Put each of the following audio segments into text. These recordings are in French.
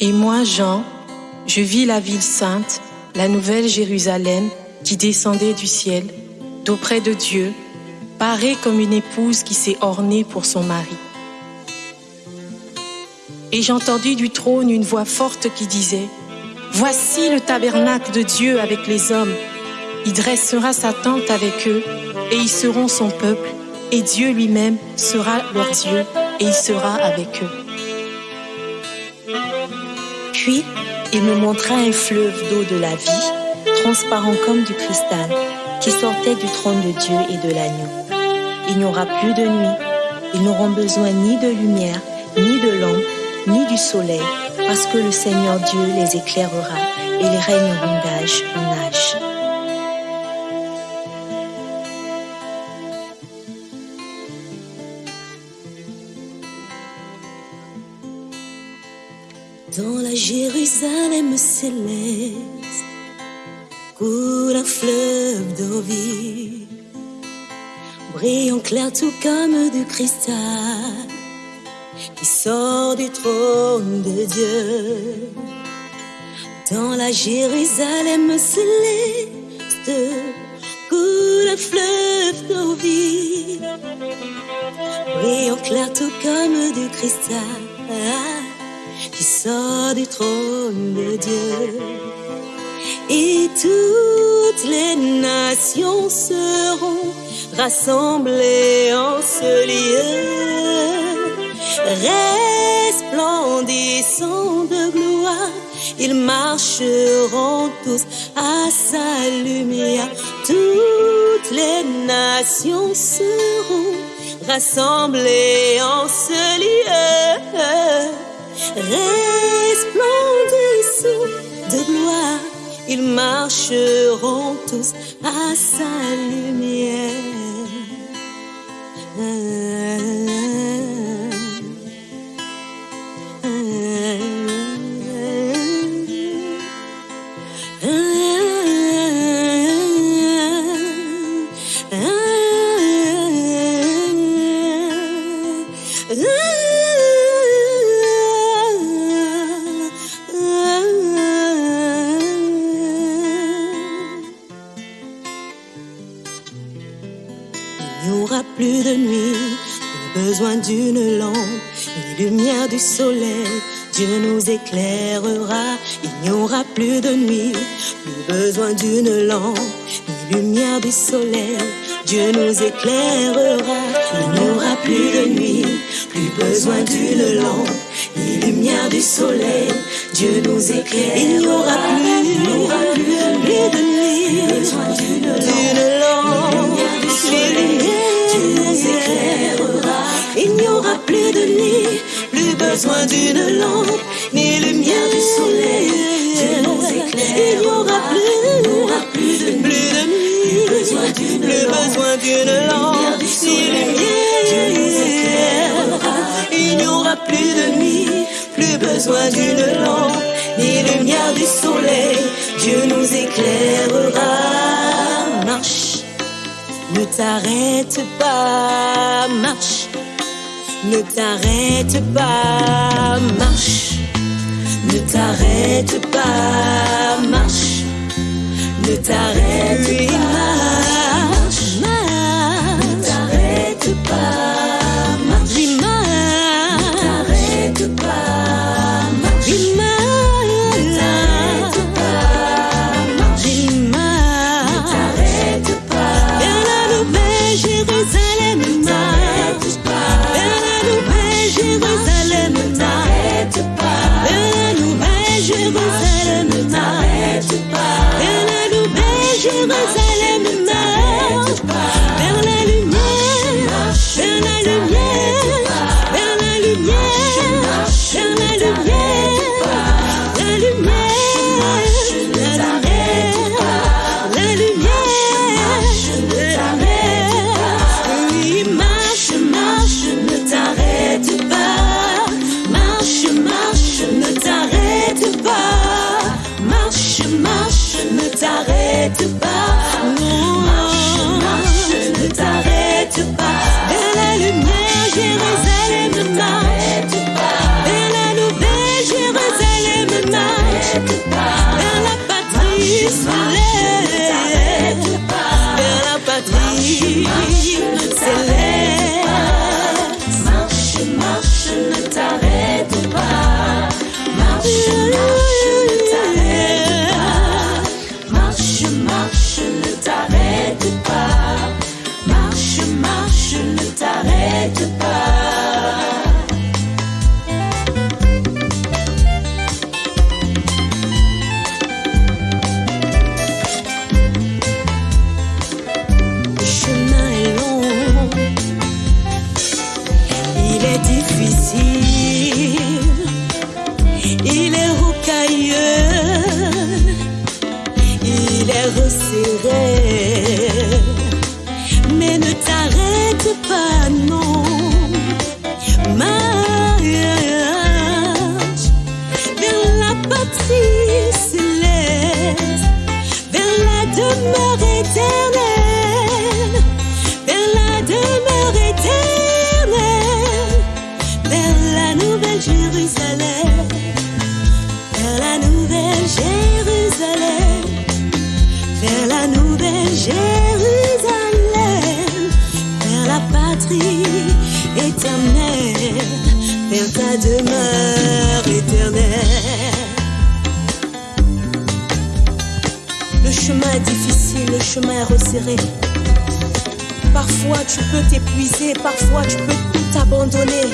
Et moi, Jean, je vis la ville sainte, la nouvelle Jérusalem qui descendait du ciel, d'auprès de Dieu, parée comme une épouse qui s'est ornée pour son mari. Et j'entendis du trône une voix forte qui disait, Voici le tabernacle de Dieu avec les hommes. Il dressera sa tente avec eux, et ils seront son peuple, et Dieu lui-même sera leur Dieu, et il sera avec eux. Puis, il me montra un fleuve d'eau de la vie, transparent comme du cristal, qui sortait du trône de Dieu et de l'agneau. Il n'y aura plus de nuit, ils n'auront besoin ni de lumière, ni de lampe, ni du soleil, parce que le Seigneur Dieu les éclairera et ils règneront d'âge en âge. Dans la Jérusalem céleste coule un fleuve d'eau vive, brillant clair tout comme du cristal, qui sort du trône de Dieu. Dans la Jérusalem céleste coule un fleuve d'eau vive, brillant clair tout comme du cristal qui sort du trône de Dieu. Et toutes les nations seront rassemblées en ce lieu, resplendissant de gloire. Ils marcheront tous à sa lumière. Toutes les nations seront rassemblées en ce resplendissant de gloire, ils marcheront tous à sa lumière. Besoin d'une lampe, ni lumière du soleil. Dieu nous éclairera. Il n'y aura plus de nuit, plus besoin d'une lampe, ni lumière du soleil. Dieu nous éclairera. Il n'y aura plus de nuit, plus besoin d'une lampe, ni lumière du soleil. Dieu nous éclaire. Il n'y aura plus, de nuit, plus besoin d'une lampe, lumière Dieu nous éclairera. Il n'y aura plus de nuit, plus besoin d'une lampe, ni lumière du soleil. Il n'y aura plus, n'y aura plus de nuit, plus besoin d'une lampe, ni lumière. Nous éclairera. Il n'y aura plus de nuit, plus besoin d'une lampe, ni lumière du soleil. Dieu nous éclairera. Marche. Ne t'arrête pas, marche. Ne t'arrête pas, marche. Ne t'arrête pas, marche. Ne t'arrête pas, t'arrête pas. Marche, marche, ne t'arrête pas. Vers la lumière, Jérusalem marche. Vers la nouvelle Jérusalem marche. Vers la patrie céleste. Vers la patrie. Marche, marche, ne t'arrête Le chemin est long, il est difficile, il est rocailleux, il est resserré. La Le chemin est difficile, le chemin est resserré. Parfois tu peux t'épuiser, parfois tu peux tout abandonner.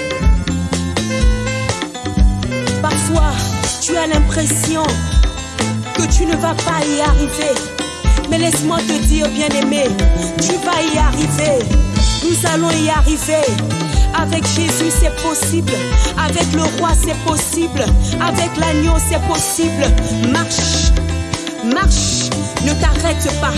Parfois tu as l'impression que tu ne vas pas y arriver. Mais laisse-moi te dire, bien-aimé, tu vas y arriver. Nous allons y arriver. Avec Jésus, c'est possible. Avec le roi, c'est possible. Avec l'agneau, c'est possible. Marche, marche, ne t'arrête pas.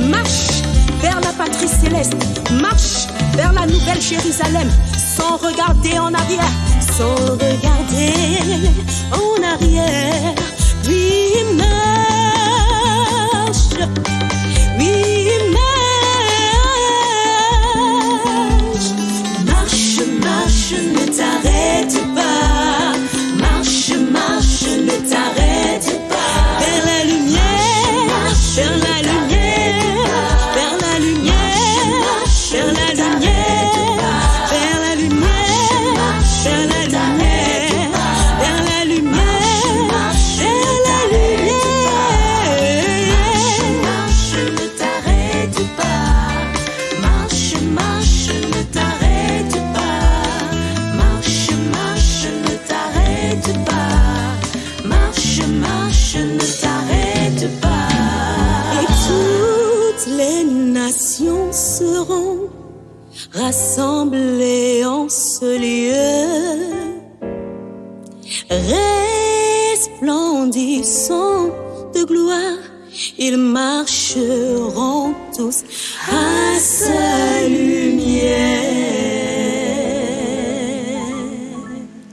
Marche vers la patrie céleste. Marche vers la nouvelle Jérusalem. Sans regarder en arrière. Sans regarder en arrière. Oui. Rassemblées en ce lieu resplendissant de gloire, ils marcheront tous à sa lumière.